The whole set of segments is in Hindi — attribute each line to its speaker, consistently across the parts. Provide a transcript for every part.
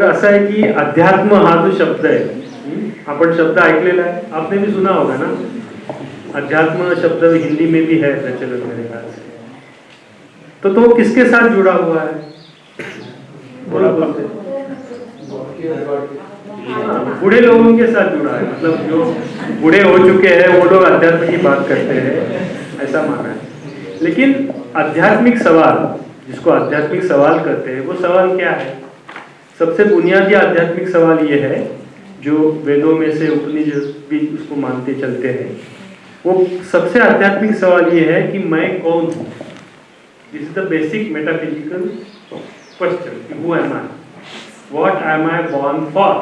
Speaker 1: तर की अध्यात्म हा जो शब्द हम्म, आपण शब्द ऐकलेला है आपने भी सुना होगा ना? अध्यात्म शब्द हिंदी में भी है प्रचलन मेरे ख्याल से। तो तो किसके साथ जुड़ा हुआ है? थोड़ा बोलते हैं। हाँ, बूढ़े लोगों के साथ जुड़ा है मतलब जो बूढ़े हो चुके हैं वो लोग अध्यात्म की बात करते हैं ऐसा माना है। लेकिन आध्यात्मिक सवाल जिसको आध्यात्मिक सवाल कहते हैं वो सवाल क्या है? सबसे बुनियादी आध्यात्मिक सवाल ये है जो वेदों में से उपनिषद भी उसको मानते चलते हैं वो सबसे आध्यात्मिक सवाल ये है कि मैं कौन हूँ? This is the basic metaphysical question who am I what am I born for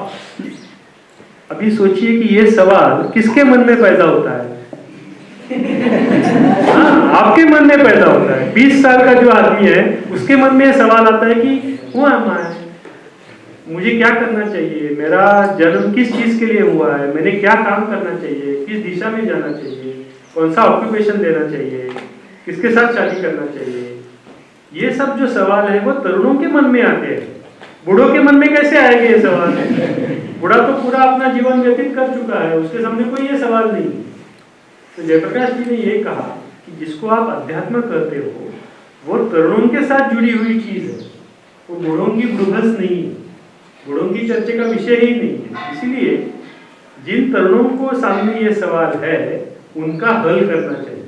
Speaker 1: अभी सोचिए कि ये सवाल किसके मन में पैदा होता है? हाँ, आपके मन में पैदा होता है। 20 साल का जो आदमी है उसके मन में ये सवाल आता है कि हु एम आई मुझे क्या करना चाहिए? मेरा जन्म किस चीज़ के लिए हुआ है? मैंने क्या काम करना चाहिए? किस दिशा में जाना चाहिए? कौन सा ऑक्यूपेशन लेना चाहिए? किसके साथ शादी करना चाहिए? ये सब जो सवाल है, वो तरुणों के मन में आते हैं। बूढ़ों के मन में कैसे आएँगे ये सवाल? बूढ़ा तो पूरा अपना जीवन व्यतीत कर चुका है, उसके सामने कोई ये सवाल नहीं। तो जयप्रकाश जी ने ये कहा कि जिसको आप अध्यात्म करते हो, वो तरुणों के साथ जुड़ी हुई चीज़ है। वो बूढ़ों की बृहस नहीं है। बूढ़ों की चर्चा का विषय ही नहीं है। इसलिए जिन तरुणों को सामने ये सवाल है, उनका हल करना चाहिए।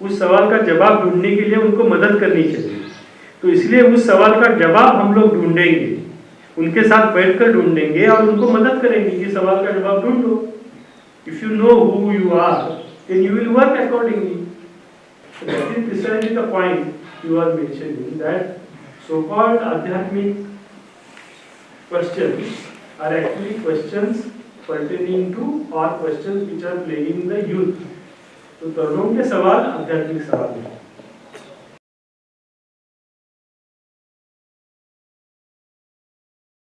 Speaker 1: उस सवाल का जवाब ढूँढने के लिए उनको मदद करनी चाहिए। तो इसलिए उस सवाल का जवाब हम लोग ढूंढेंगे। उनके साथ बैठकर ढूंढेंगे और उनको मदद करेंगे कि सवाल का जवाब ढूंढो। If you know who you are then you will work accordingly. So that is precisely the point you are mentioning, that so called adhyatmic questions are actually questions pertaining to or questions which are plaguing the youth तो तरुणों के सवाल आध्यात्मिक सवाल है